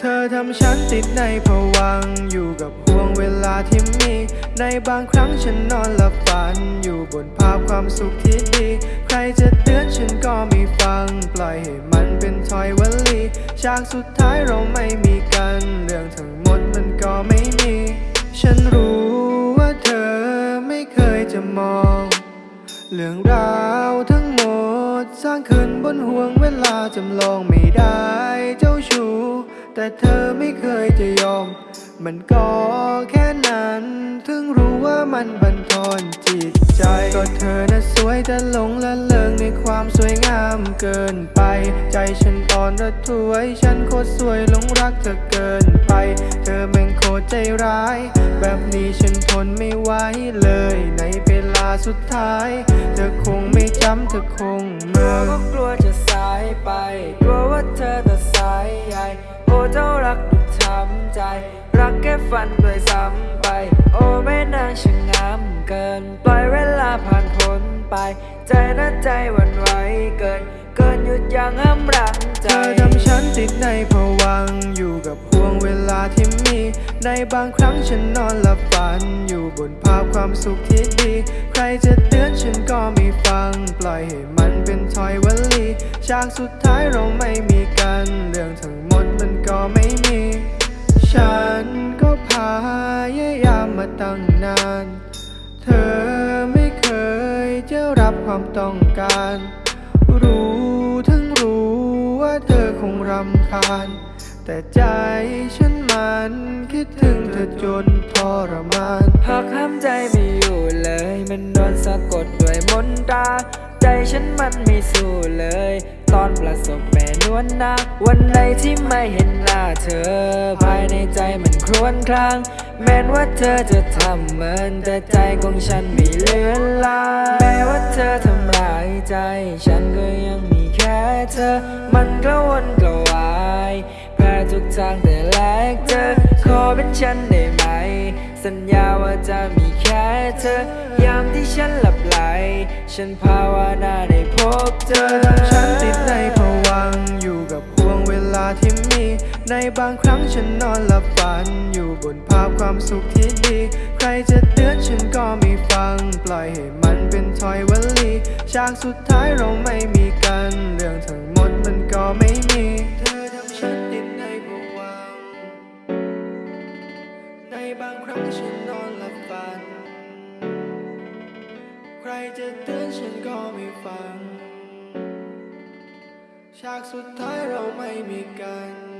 เธอทำฉันติดในผวังอยู่กับห่วงเวลาที่มี ในบางครั้งฉันนอนหลับฝัน อยู่บนภาพความสุขที่ดี ใครจะเตือนฉันก็ไม่ฟัง ปล่อยให้มันเป็นถอยวลีฉากสุดท้ายเราไม่มีกัน เรื่องทั้งหมดมันก็ไม่มี ฉันรู้ว่าเธอไม่เคยจะมอง เรื่องราวทั้งหมด สร้างขึ้นบนห่วงเวลาจำลองไม่ได้เจ้าชู้ แต่เธอไม่เคยจะยอม มันก็แค่นั้น ถึงรู้ว่ามันบันทอนจิตใจ ก็เธอน่ะสวยแต่หลงละเลงในความสวยงามเกินไป ใจฉันอ่อนระทวย ฉันโคตรสวยหลงรักเธอเกินไป เธอแม่งโคตรใจร้าย แบบนี้ฉันทนไม่ไหวเลย ในเวลาสุดท้าย เธอคงไม่จำเธอคง เจ้ารักดุดช้ำใจ รักแค่ฝันด้วยซ้ำไป โอ้แม่นางช่างงามเกิน ปล่อยเวลาผ่านพ้นไป ใจน่าใจวันไหวเกิน เกินหยุดยั้งห้ามรังใจ เธอทำฉันติดในผวังอยู่กับห่วงเวลาที่มี ในบางครั้งฉันนอนหลับฝัน อยู่บนภาพความสุขที่ดี ใครจะเตือนฉันก็ไม่ฟัง ปล่อยให้มันเป็นถอยวลีฉากสุดท้ายเราไม่มี นาน เธอไม่เคยจะรับความต้องการ รู้ทั้งรู้ว่าเธอคงรำคาญ แต่ใจฉันมันคิดถึงเธอจนทรมานหากห้ามใจไม่อยู่เลย มันโดนสะกดด้วยมนตราใจฉันมันไม่สู้เลย ตอนประสบแม่นวลนาวันไหนที่ไม่เห็นหน้าเธอ ภายในใจมันครวญคราง แม้ว่าเธอจะทำเหมือนแต่ใจของฉันไม่เลือนลางแม้ว่าเธอทำร้ายใจ ฉันก็ยังมีแค่เธอ มันกระวนกระวายแพ้ทุกทางแต่แลกเจอขอเป็นฉันได้ไหม สัญญาว่าจะมีแค่เธอ ยามที่ฉันหลับไหล ฉันภาวนาได้พบเธอ ฉันติดในผวังอยู่กับห่วงเวลาที่ ในบางครั้งฉันนอนหลับฝัน อยู่บนภาพความสุขที่ดี ใครจะเตือนฉันก็ไม่ฟัง ปล่อยให้มันเป็นถอยวลีฉากสุดท้ายเราไม่มีกัน เรื่องทั้งหมดมันก็ไม่มีเธอทำฉันติดในผวังในบางครั้งฉันนอนหลับฝัน ใครจะเตือนฉันก็ไม่ฟัง ฉากสุดท้ายเราไม่มีกัน